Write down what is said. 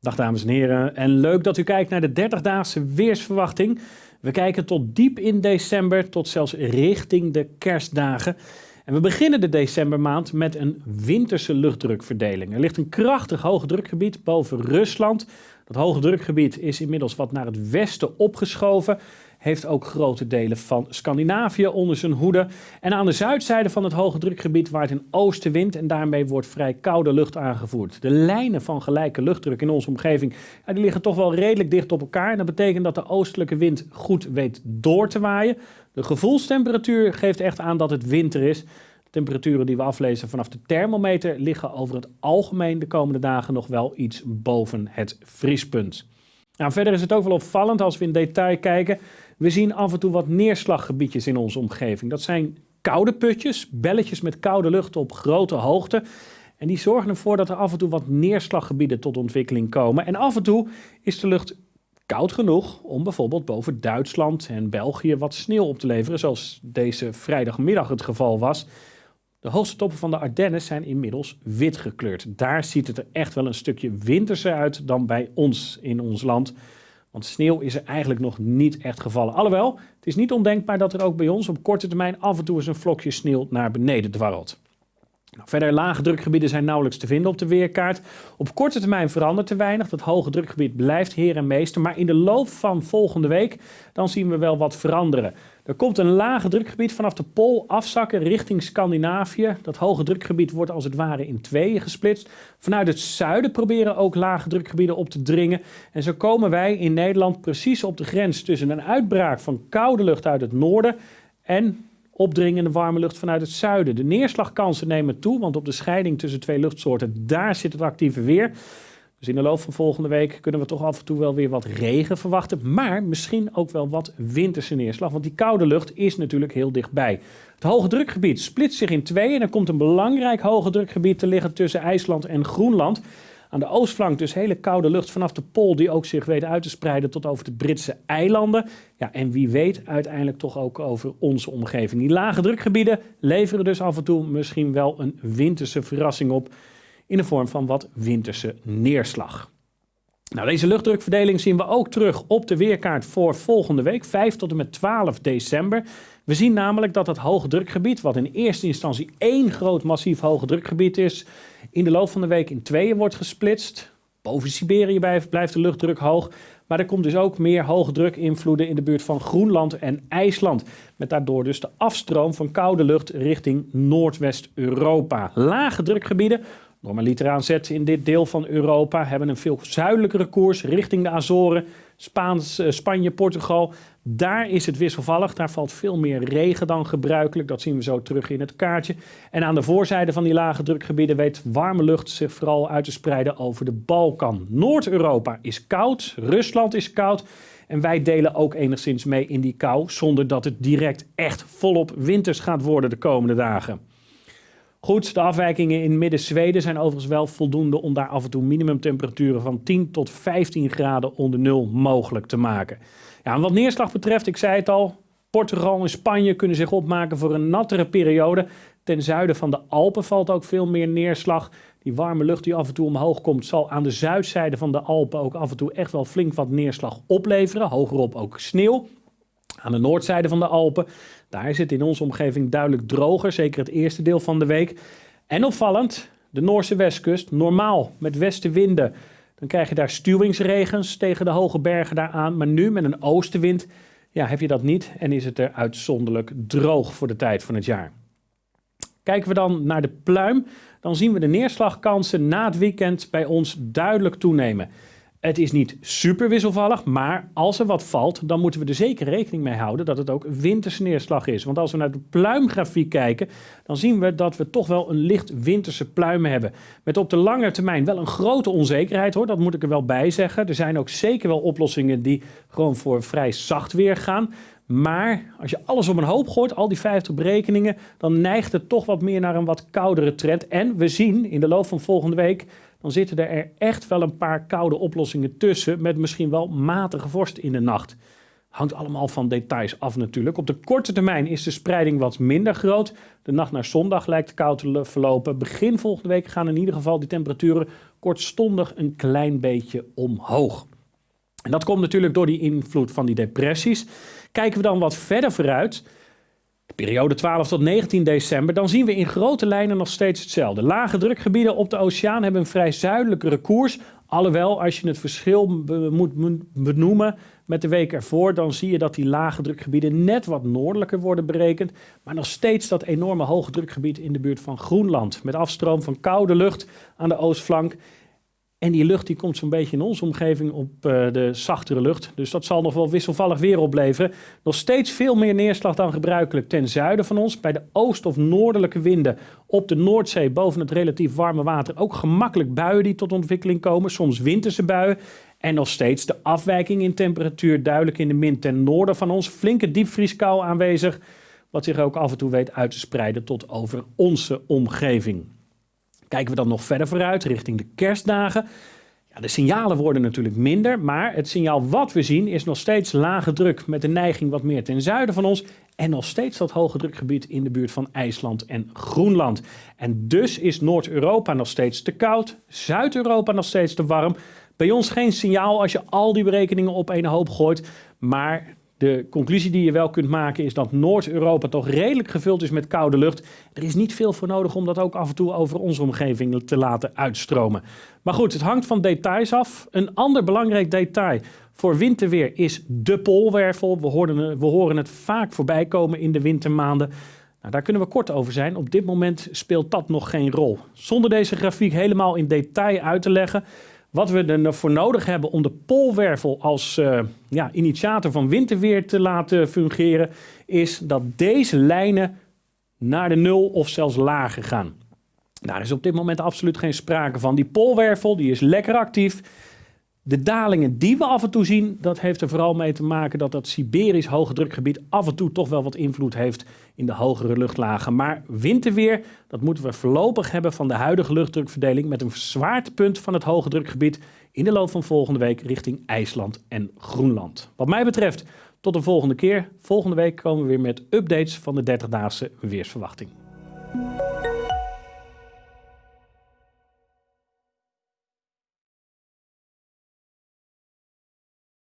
Dag dames en heren en leuk dat u kijkt naar de 30-daagse weersverwachting. We kijken tot diep in december, tot zelfs richting de kerstdagen. En we beginnen de decembermaand met een winterse luchtdrukverdeling. Er ligt een krachtig hoge drukgebied boven Rusland. Dat hoge drukgebied is inmiddels wat naar het westen opgeschoven heeft ook grote delen van Scandinavië onder zijn hoede. En aan de zuidzijde van het hoge drukgebied waait een oostenwind en daarmee wordt vrij koude lucht aangevoerd. De lijnen van gelijke luchtdruk in onze omgeving die liggen toch wel redelijk dicht op elkaar. En dat betekent dat de oostelijke wind goed weet door te waaien. De gevoelstemperatuur geeft echt aan dat het winter is. Temperaturen die we aflezen vanaf de thermometer liggen over het algemeen de komende dagen nog wel iets boven het vriespunt. Nou, verder is het ook wel opvallend als we in detail kijken. We zien af en toe wat neerslaggebiedjes in onze omgeving. Dat zijn koude putjes, belletjes met koude lucht op grote hoogte. En die zorgen ervoor dat er af en toe wat neerslaggebieden tot ontwikkeling komen. En af en toe is de lucht koud genoeg om bijvoorbeeld boven Duitsland en België wat sneeuw op te leveren, zoals deze vrijdagmiddag het geval was. De hoogste toppen van de Ardennen zijn inmiddels wit gekleurd. Daar ziet het er echt wel een stukje winterser uit dan bij ons in ons land. Want sneeuw is er eigenlijk nog niet echt gevallen. Alhoewel, het is niet ondenkbaar dat er ook bij ons op korte termijn af en toe eens een vlokje sneeuw naar beneden dwarrelt. Nou, verder lage drukgebieden zijn nauwelijks te vinden op de weerkaart. Op korte termijn verandert te weinig. Dat hoge drukgebied blijft heer en meester. Maar in de loop van volgende week dan zien we wel wat veranderen. Er komt een lage drukgebied vanaf de Pool afzakken richting Scandinavië. Dat hoge drukgebied wordt als het ware in tweeën gesplitst. Vanuit het zuiden proberen ook lage drukgebieden op te dringen. En zo komen wij in Nederland precies op de grens tussen een uitbraak van koude lucht uit het noorden en opdringende warme lucht vanuit het zuiden. De neerslagkansen nemen toe, want op de scheiding tussen twee luchtsoorten, daar zit het actieve weer. Dus in de loop van volgende week kunnen we toch af en toe wel weer wat regen verwachten. Maar misschien ook wel wat winterse neerslag. Want die koude lucht is natuurlijk heel dichtbij. Het hoge drukgebied splitst zich in twee. En er komt een belangrijk hoge drukgebied te liggen tussen IJsland en Groenland. Aan de oostflank dus hele koude lucht vanaf de Pool die ook zich weet uit te spreiden tot over de Britse eilanden. Ja, en wie weet uiteindelijk toch ook over onze omgeving. Die lage drukgebieden leveren dus af en toe misschien wel een winterse verrassing op in de vorm van wat winterse neerslag. Nou, deze luchtdrukverdeling zien we ook terug op de weerkaart voor volgende week, 5 tot en met 12 december. We zien namelijk dat het hoge drukgebied, wat in eerste instantie één groot massief hoge drukgebied is, in de loop van de week in tweeën wordt gesplitst. Boven Siberië blijft de luchtdruk hoog, maar er komt dus ook meer hoge drukinvloeden in de buurt van Groenland en IJsland. Met daardoor dus de afstroom van koude lucht richting Noordwest-Europa. Lage drukgebieden Normaliter aanzet in dit deel van Europa hebben een veel zuidelijkere koers richting de Azoren, Spaans, eh, Spanje, Portugal. Daar is het wisselvallig, daar valt veel meer regen dan gebruikelijk. Dat zien we zo terug in het kaartje. En aan de voorzijde van die lage drukgebieden weet warme lucht zich vooral uit te spreiden over de Balkan. Noord-Europa is koud, Rusland is koud. En wij delen ook enigszins mee in die kou, zonder dat het direct echt volop winters gaat worden de komende dagen. Goed, de afwijkingen in midden-Zweden zijn overigens wel voldoende om daar af en toe minimumtemperaturen van 10 tot 15 graden onder nul mogelijk te maken. Ja, wat neerslag betreft, ik zei het al, Portugal en Spanje kunnen zich opmaken voor een nattere periode. Ten zuiden van de Alpen valt ook veel meer neerslag. Die warme lucht die af en toe omhoog komt, zal aan de zuidzijde van de Alpen ook af en toe echt wel flink wat neerslag opleveren. Hogerop ook sneeuw. Aan de noordzijde van de Alpen, daar is het in onze omgeving duidelijk droger, zeker het eerste deel van de week. En opvallend, de Noorse westkust, normaal met westenwinden. Dan krijg je daar stuwingsregens tegen de hoge bergen daaraan. Maar nu met een oostenwind ja, heb je dat niet en is het er uitzonderlijk droog voor de tijd van het jaar. Kijken we dan naar de pluim, dan zien we de neerslagkansen na het weekend bij ons duidelijk toenemen. Het is niet super wisselvallig, maar als er wat valt, dan moeten we er zeker rekening mee houden dat het ook winterse neerslag is. Want als we naar de pluimgrafiek kijken, dan zien we dat we toch wel een licht winterse pluim hebben. Met op de lange termijn wel een grote onzekerheid hoor, dat moet ik er wel bij zeggen. Er zijn ook zeker wel oplossingen die gewoon voor vrij zacht weer gaan. Maar als je alles op een hoop gooit, al die 50 berekeningen, dan neigt het toch wat meer naar een wat koudere trend. En we zien in de loop van volgende week dan zitten er echt wel een paar koude oplossingen tussen met misschien wel matige vorst in de nacht. Hangt allemaal van details af natuurlijk. Op de korte termijn is de spreiding wat minder groot. De nacht naar zondag lijkt koud te verlopen. Begin volgende week gaan in ieder geval die temperaturen kortstondig een klein beetje omhoog. En dat komt natuurlijk door die invloed van die depressies. Kijken we dan wat verder vooruit, de periode 12 tot 19 december, dan zien we in grote lijnen nog steeds hetzelfde. Lage drukgebieden op de oceaan hebben een vrij zuidelijkere koers. Alhoewel, als je het verschil moet benoemen met de week ervoor, dan zie je dat die lage drukgebieden net wat noordelijker worden berekend. Maar nog steeds dat enorme hoge drukgebied in de buurt van Groenland. Met afstroom van koude lucht aan de oostflank. En die lucht die komt zo'n beetje in onze omgeving op uh, de zachtere lucht. Dus dat zal nog wel wisselvallig weer opleveren. Nog steeds veel meer neerslag dan gebruikelijk ten zuiden van ons. Bij de oost- of noordelijke winden op de Noordzee boven het relatief warme water ook gemakkelijk buien die tot ontwikkeling komen. Soms winterse buien. En nog steeds de afwijking in temperatuur duidelijk in de min ten noorden van ons. Flinke diepvrieskou aanwezig, wat zich ook af en toe weet uit te spreiden tot over onze omgeving. Kijken we dan nog verder vooruit, richting de kerstdagen. Ja, de signalen worden natuurlijk minder, maar het signaal wat we zien is nog steeds lage druk met de neiging wat meer ten zuiden van ons. En nog steeds dat hoge drukgebied in de buurt van IJsland en Groenland. En dus is Noord-Europa nog steeds te koud, Zuid-Europa nog steeds te warm. Bij ons geen signaal als je al die berekeningen op een hoop gooit. Maar de conclusie die je wel kunt maken is dat Noord-Europa toch redelijk gevuld is met koude lucht. Er is niet veel voor nodig om dat ook af en toe over onze omgeving te laten uitstromen. Maar goed, het hangt van details af. Een ander belangrijk detail voor winterweer is de poolwervel. We, horen, we horen het vaak voorbij komen in de wintermaanden. Nou, daar kunnen we kort over zijn. Op dit moment speelt dat nog geen rol. Zonder deze grafiek helemaal in detail uit te leggen wat we ervoor nodig hebben om de poolwervel als uh, ja, initiator van winterweer te laten fungeren, is dat deze lijnen naar de nul of zelfs lager gaan. Daar is op dit moment absoluut geen sprake van. Die poolwervel die is lekker actief. De dalingen die we af en toe zien, dat heeft er vooral mee te maken dat dat Siberisch hoge drukgebied af en toe toch wel wat invloed heeft in de hogere luchtlagen. Maar winterweer, dat moeten we voorlopig hebben van de huidige luchtdrukverdeling met een zwaartepunt van het hoge drukgebied in de loop van volgende week richting IJsland en Groenland. Wat mij betreft, tot de volgende keer. Volgende week komen we weer met updates van de 30-daagse weersverwachting.